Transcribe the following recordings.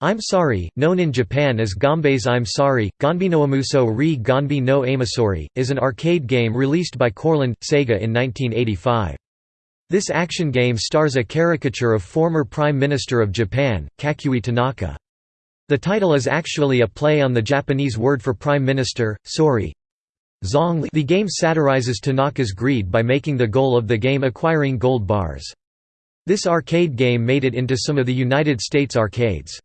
I'm Sorry, known in Japan as Gombe's I'm Sorry, Gonbi no Amuso Ri Gonbi no Amasori, is an arcade game released by Coreland, Sega in 1985. This action game stars a caricature of former Prime Minister of Japan, Kakuei Tanaka. The title is actually a play on the Japanese word for Prime Minister, sorry. Zongli the game satirizes Tanaka's greed by making the goal of the game acquiring gold bars. This arcade game made it into some of the United States arcades.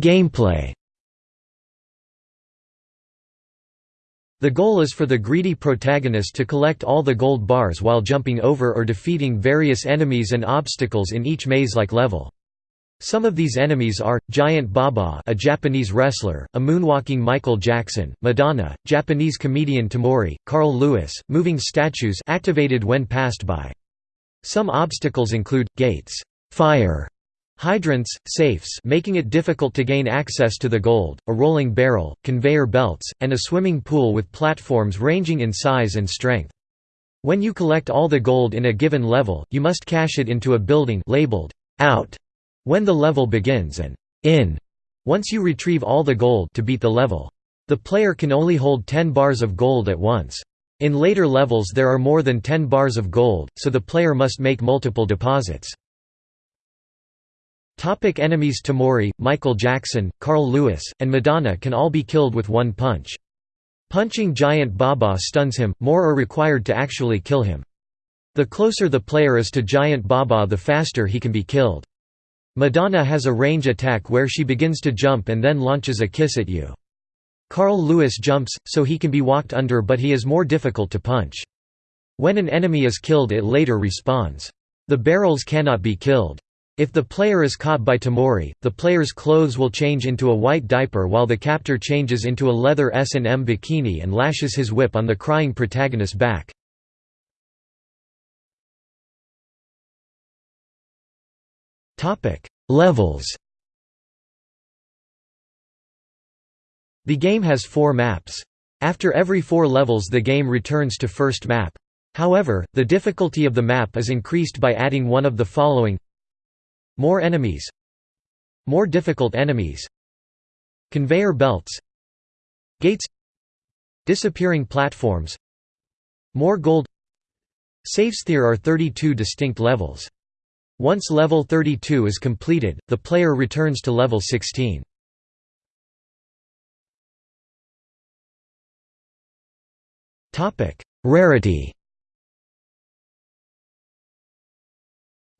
Gameplay The goal is for the greedy protagonist to collect all the gold bars while jumping over or defeating various enemies and obstacles in each maze-like level. Some of these enemies are, Giant Baba a Japanese wrestler, a moonwalking Michael Jackson, Madonna, Japanese comedian Tamori, Carl Lewis, moving statues activated when passed by. Some obstacles include, gates, fire, Hydrants, safes making it difficult to gain access to the gold, a rolling barrel, conveyor belts, and a swimming pool with platforms ranging in size and strength. When you collect all the gold in a given level, you must cash it into a building labeled out when the level begins and in once you retrieve all the gold to beat the level. The player can only hold 10 bars of gold at once. In later levels there are more than 10 bars of gold, so the player must make multiple deposits. Topic enemies Tamori, Michael Jackson, Carl Lewis, and Madonna can all be killed with one punch. Punching Giant Baba stuns him, more are required to actually kill him. The closer the player is to Giant Baba the faster he can be killed. Madonna has a range attack where she begins to jump and then launches a kiss at you. Carl Lewis jumps, so he can be walked under but he is more difficult to punch. When an enemy is killed it later respawns. The barrels cannot be killed. If the player is caught by Tamori, the player's clothes will change into a white diaper while the captor changes into a leather S&M bikini and lashes his whip on the crying protagonist's back. Levels The game has four maps. After every four levels the game returns to first map. However, the difficulty of the map is increased by adding one of the following more enemies. More difficult enemies. Conveyor belts. Gates. Disappearing platforms. More gold. Safes There are 32 distinct levels. Once level 32 is completed, the player returns to level 16. Rarity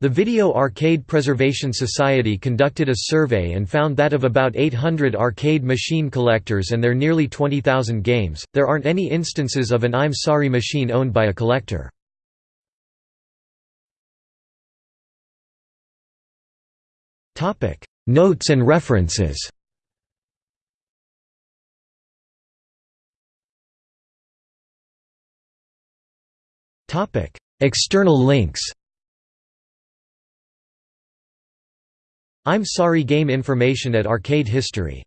The Video Arcade Preservation Society conducted a survey and found that of about 800 arcade machine collectors and their nearly 20,000 games, there aren't any instances of an I'm Sorry machine owned by a collector. Notes and references External links I'm sorry game information at Arcade History